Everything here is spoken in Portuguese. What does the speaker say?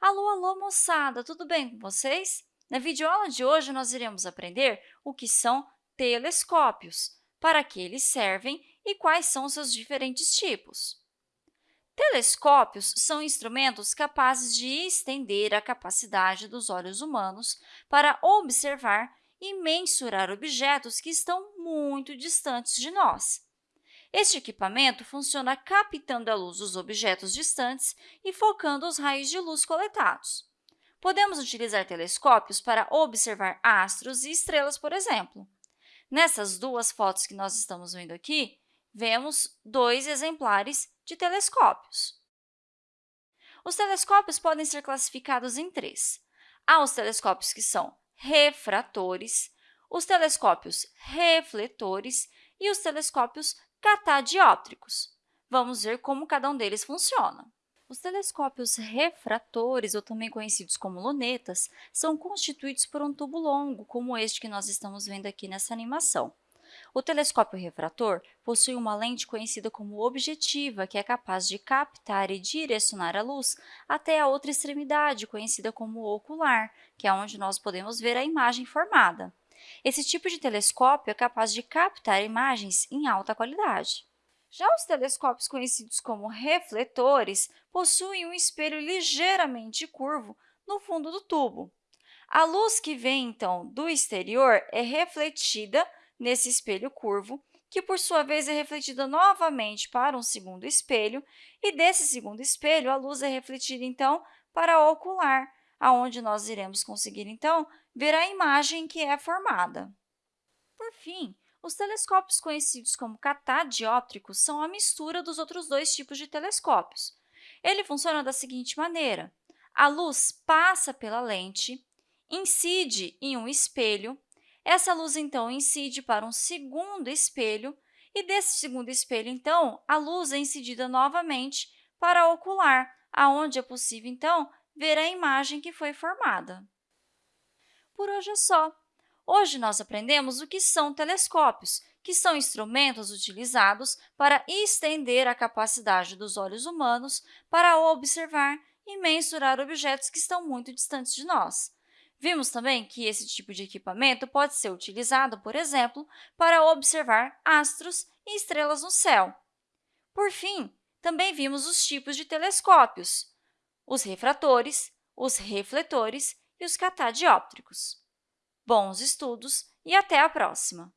Alô, alô, moçada! Tudo bem com vocês? Na videoaula de hoje, nós iremos aprender o que são telescópios, para que eles servem e quais são seus diferentes tipos. Telescópios são instrumentos capazes de estender a capacidade dos olhos humanos para observar e mensurar objetos que estão muito distantes de nós. Este equipamento funciona captando a luz dos objetos distantes e focando os raios de luz coletados. Podemos utilizar telescópios para observar astros e estrelas, por exemplo. Nessas duas fotos que nós estamos vendo aqui, vemos dois exemplares de telescópios. Os telescópios podem ser classificados em três. Há os telescópios que são refratores, os telescópios refletores e os telescópios catadióptricos. Vamos ver como cada um deles funciona. Os telescópios refratores, ou também conhecidos como lunetas, são constituídos por um tubo longo, como este que nós estamos vendo aqui nessa animação. O telescópio refrator possui uma lente conhecida como objetiva, que é capaz de captar e direcionar a luz até a outra extremidade, conhecida como ocular, que é onde nós podemos ver a imagem formada. Esse tipo de telescópio é capaz de captar imagens em alta qualidade. Já os telescópios conhecidos como refletores possuem um espelho ligeiramente curvo no fundo do tubo. A luz que vem, então, do exterior é refletida nesse espelho curvo, que, por sua vez, é refletida novamente para um segundo espelho, e desse segundo espelho, a luz é refletida, então, para a ocular, aonde nós iremos conseguir, então, ver a imagem que é formada. Por fim, os telescópios conhecidos como catadióptricos são a mistura dos outros dois tipos de telescópios. Ele funciona da seguinte maneira. A luz passa pela lente, incide em um espelho, essa luz, então, incide para um segundo espelho, e desse segundo espelho, então, a luz é incidida novamente para a ocular, aonde é possível, então, ver a imagem que foi formada. Por hoje é só. Hoje, nós aprendemos o que são telescópios, que são instrumentos utilizados para estender a capacidade dos olhos humanos para observar e mensurar objetos que estão muito distantes de nós. Vimos também que esse tipo de equipamento pode ser utilizado, por exemplo, para observar astros e estrelas no céu. Por fim, também vimos os tipos de telescópios, os refratores, os refletores e os catadióptricos. Bons estudos e até a próxima!